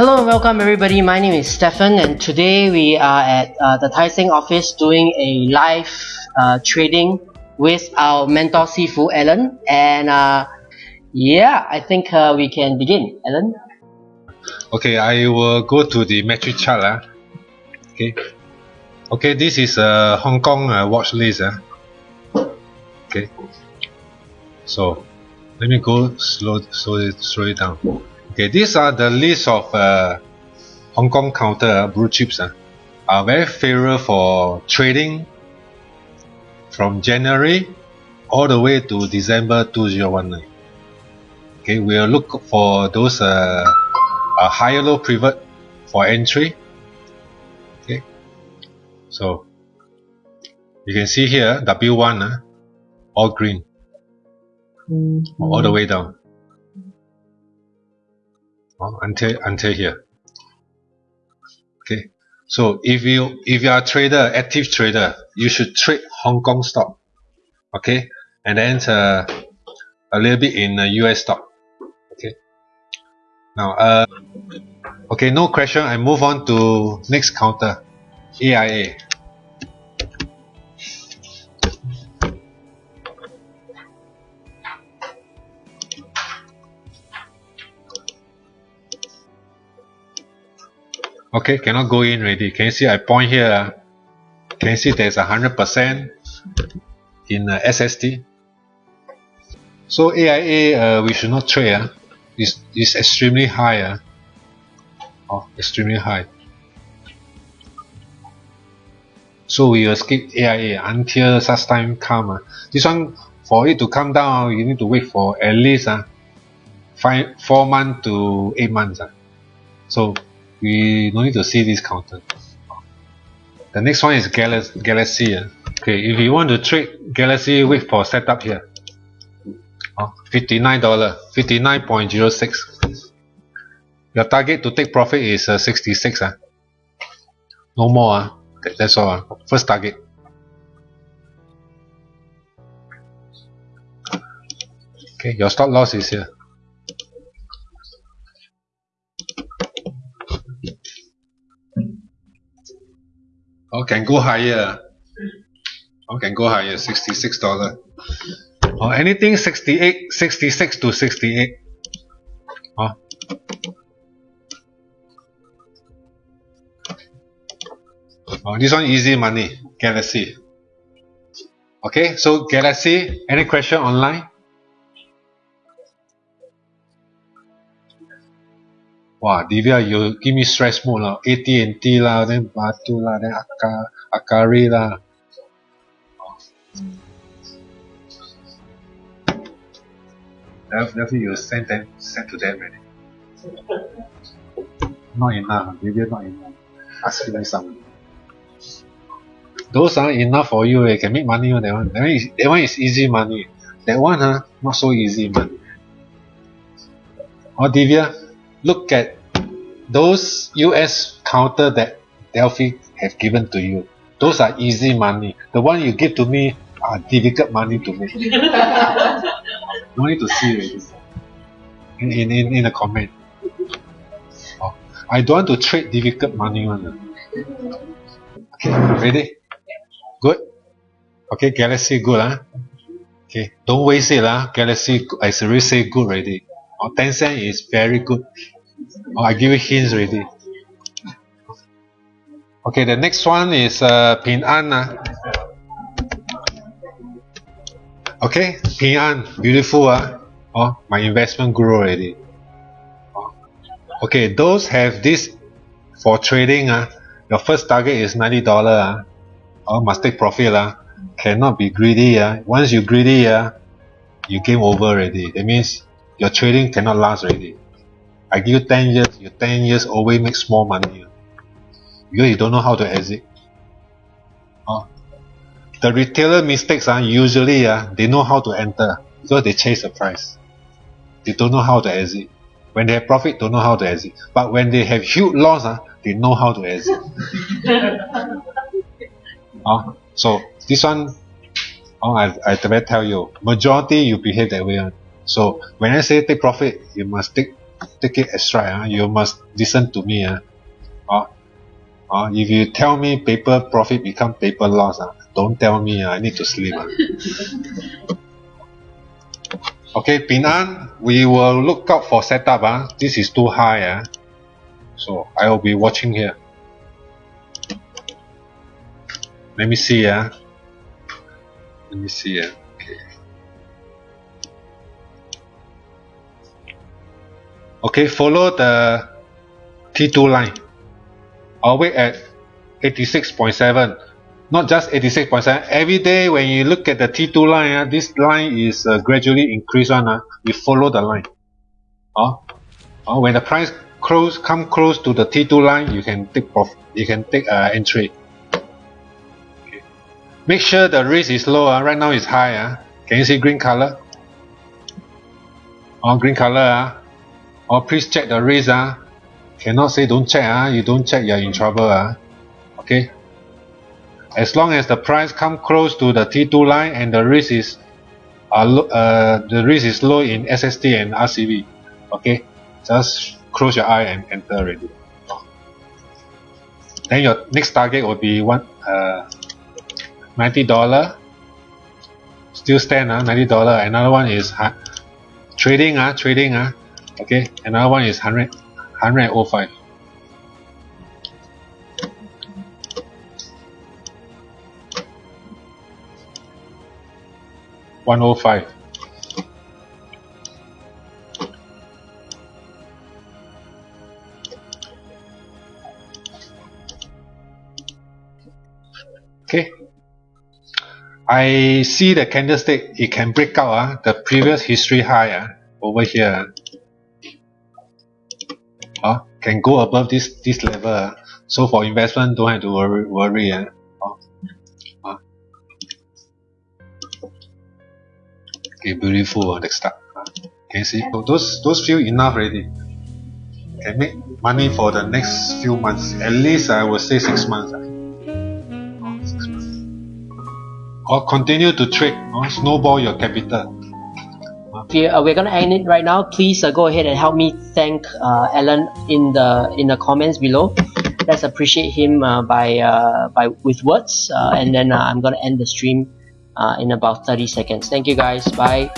Hello and welcome everybody. My name is Stefan and today we are at uh, the Tai Seng office doing a live uh, trading with our mentor Sifu Alan and uh, yeah, I think uh, we can begin. Alan? Okay, I will go to the metric chart. Uh. Okay. Okay, this is a Hong Kong uh, watch list. Uh. Okay. So, let me go slow, slow, slow it down. Okay, these are the list of uh, Hong Kong counter uh, blue chips. Uh, are very favorable for trading from January all the way to December 2019. Okay, we'll look for those uh, uh, higher low pivot for entry. Okay, so you can see here W1 uh, all green mm -hmm. all the way down uh, until until here. Okay. So if you if you are a trader active trader you should trade Hong Kong stock. Okay. And then uh, a little bit in uh, US stock. Okay. Now uh okay no question. I move on to next counter. AIA okay cannot go in already can you see I point here can you see there's a hundred percent in uh, SST so AIA uh, we should not trade uh, it's, it's extremely high uh. oh, extremely high so we will skip AIA until such time come uh. this one for it to come down you need to wait for at least uh, five, 4 months to 8 months uh. so we no need to see this counter the next one is Galaxy, Galaxy okay if you want to trade Galaxy wait for setup here oh, $59 59.06 your target to take profit is uh, 66 uh. no more uh. that's all uh. first target okay your stop loss is here Oh, can go higher. Oh, can go higher. Sixty-six dollar. Oh, anything 68, 66 to 68. Oh. oh, this one easy money. Galaxy. Okay, so Galaxy, any question online? Wow, Divya, you give me stress mode lah. AT&T lah, then Batu lah, then Aka, Akari lah. Definitely you send them, send to them already. not enough, Divya not enough. Ask me some. Those are enough for you, you can make money on that one. That one is, that one is easy money. That one, huh, not so easy money. Oh, Divya, look at those US counter that Delphi have given to you. Those are easy money. The one you give to me are difficult money to make. no need to see already. In, in, in, in a comment. Oh, I don't want to trade difficult money one. Okay, ready? Good? Okay, Galaxy good huh? Okay, don't waste it lah. Galaxy, I already say good already. Oh, Tencent is very good. Oh, I give you hints already. Okay, the next one is uh, Ping An. Uh. Okay, Ping An, beautiful. Uh. Oh, my investment grew already. Okay, those have this for trading. Uh. Your first target is $90. Uh. Oh, must take profit. Uh. Cannot be greedy. Uh. Once you greedy, uh, you game over already. That means your trading cannot last already. I give you 10 years, you 10 years always make small money. Because you don't know how to exit. Uh, the retailer mistakes uh, usually uh, they know how to enter because they chase the price. They don't know how to exit. When they have profit, don't know how to exit. But when they have huge loss, uh, they know how to exit. uh, so this one, oh, I, I better tell you, majority you behave that way. Uh. So when I say take profit, you must take take it as right ah. You must listen to me ah. Oh, oh if you tell me paper profit become paper loss ah don't tell me ah. I need to sleep ah. Okay Ping An we will look out for setup ah. This is too high ah. So I will be watching here. Let me see ah. Let me see ah okay follow the T2 line. I'll wait at 86.7 not just 86.7 every day when you look at the T2 line uh, this line is uh, gradually increase one uh, you follow the line. Oh, oh, when the price close come close to the T2 line you can take off you can take uh, entry. Okay. make sure the risk is low uh, right now it's high uh. can you see green color? Oh green color uh. Oh please check the risk uh. cannot say don't check uh. you don't check you're in trouble uh. okay as long as the price come close to the T2 line and the risk is uh, uh, the risk is low in SST and RCV okay just close your eye and enter already then your next target will be one uh, $90 still stand uh, $90 another one is trading uh, trading uh, okay another one is 100 105 105 okay. I see the candlestick it can break out uh, the previous history high uh, over here uh, can go above this this level. Uh. so for investment don't have to worry, worry uh. okay beautiful next up uh, can you see? So those those few enough already. Can make money for the next few months. At least I would say six months, six months. or continue to trade or snowball your capital Okay, uh, we're gonna end it right now. Please uh, go ahead and help me thank uh, Alan in the in the comments below. Let's appreciate him uh, by uh, by with words, uh, and then I'm gonna end the stream in about 30 seconds. Thank you guys. Bye.